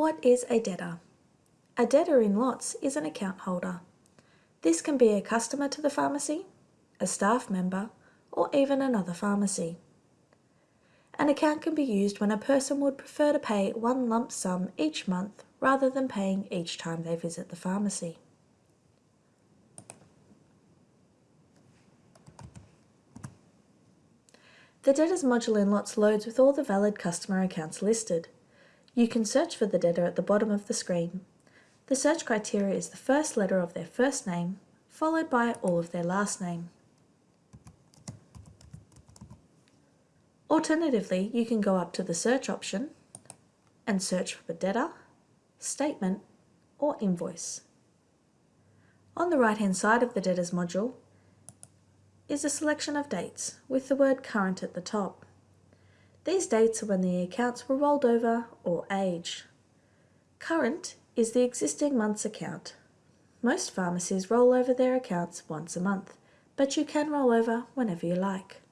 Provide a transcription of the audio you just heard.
What is a debtor? A debtor in Lots is an account holder. This can be a customer to the pharmacy, a staff member, or even another pharmacy. An account can be used when a person would prefer to pay one lump sum each month rather than paying each time they visit the pharmacy. The debtors module in Lots loads with all the valid customer accounts listed. You can search for the debtor at the bottom of the screen. The search criteria is the first letter of their first name, followed by all of their last name. Alternatively, you can go up to the search option and search for the debtor, statement or invoice. On the right hand side of the debtors module is a selection of dates with the word current at the top. These dates are when the accounts were rolled over or aged. Current is the existing month's account. Most pharmacies roll over their accounts once a month, but you can roll over whenever you like.